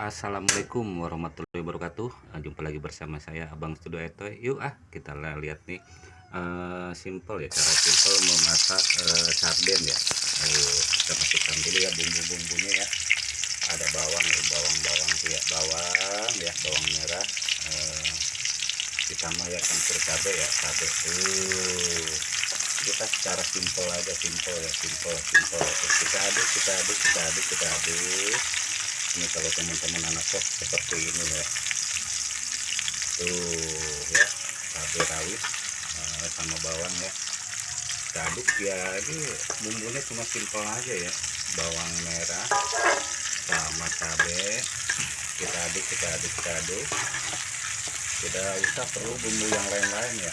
Assalamualaikum warahmatullahi wabarakatuh. Nah, Jumpa lagi bersama saya Abang Studio Etoy Yuk ah kita lihat nih uh, Simple ya cara simple memasak uh, sarden ya. Ayo kita masukkan dulu ya bumbu-bumbunya ya. Ada bawang bawang-bawang ya bawang ya bawang merah. Uh, Ditambah ya campur cabai ya cabai uh, kita secara simple aja simple ya simple simple. Kita aduk kita aduk kita aduk kita aduk ini kalau teman-teman anak kos seperti ini ya. Tuh ya cabai rawit uh, sama bawang ya. Aduk ya ini bumbunya cuma simpel aja ya. Bawang merah sama cabai. Kita aduk kita aduk kita aduk. Tidak usah perlu bumbu yang lain-lain ya.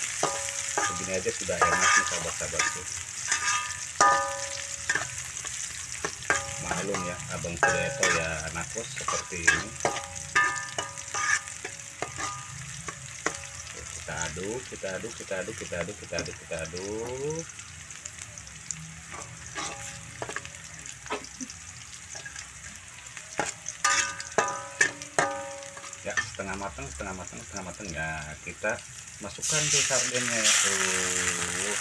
Begini aja sudah enak nih sahabat-sahabatku maklum ya abang Sudeto ya anak kos seperti ini. Kita aduk kita aduk kita aduk kita aduk kita aduk kita aduk. Ya setengah matang setengah matang setengah matang. Ya kita masukkan tuh sardennya ya. Tuh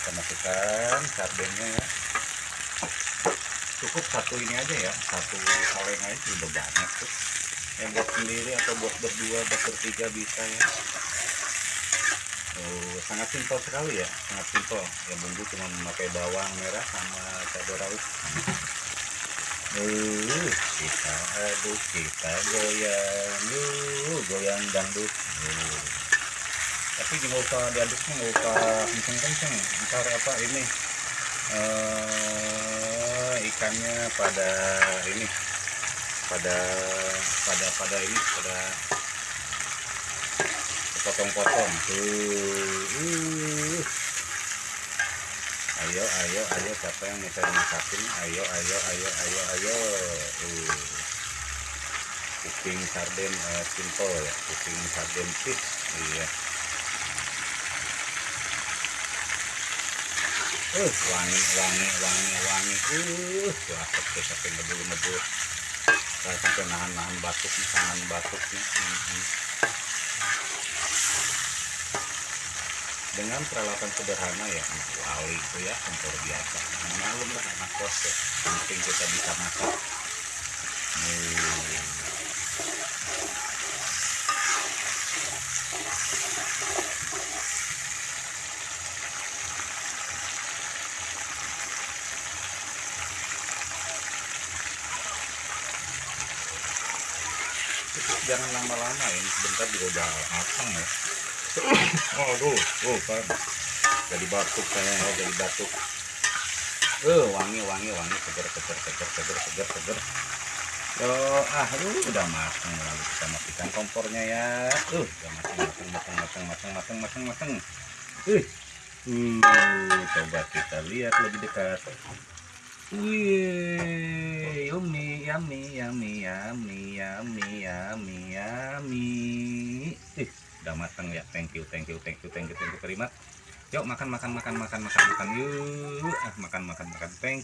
kita masukkan sardennya ya cukup satu ini aja ya satu kaleng aja udah banyak tuh. Yang buat sendiri atau buat berdua buat bertiga bisa ya. Oh, sangat simpel sekali ya sangat simpel. Ya bumbu cuma memakai bawang merah sama cabai rawit. Uh, kita aduk kita goyang. Uh, goyang dangdut. Uh. tapi nggak usah diaduknya nggak usah kenceng-kenceng. Ntar apa ini uh, ikannya pada ini pada pada pada ini pada potong-potong tuh uh. ayo ayo ayo siapa yang bisa masakin ayo ayo ayo ayo ayo uh. cooking sarden uh, simple ya cooking sarden fish iya uh wangi wangi wangi wangi. Uh wah sampai sampai ngebul ngebul saya sampai nahan nahan batuk nahan batuk nih hmm, dengan peralatan sederhana ya wali itu ya kompor biasa. Malum lah anak kos ya penting kita bisa masak. Hmm. jangan lama-lama ya sebentar juga udah matang ya. Oh tuh tuh kan. Jadi batuk kayaknya oh, jadi batuk. Eh uh, wangi wangi wangi seger seger seger seger seger seger. Yo oh, ah lu udah matang lalu kita matikan kompornya ya. Uh udah matang matang matang matang matang matang matang uh uh coba kita lihat lebih dekat. Wih, yummy, yummy, yummy, yummy, yummy, yummy. Ih, udah matang ya. Thank you, thank you, thank you, thank you, thank you much. Yuk makan, makan, makan, makan, makan, makan. Yuk, ah makan, makan, makan. Thank you.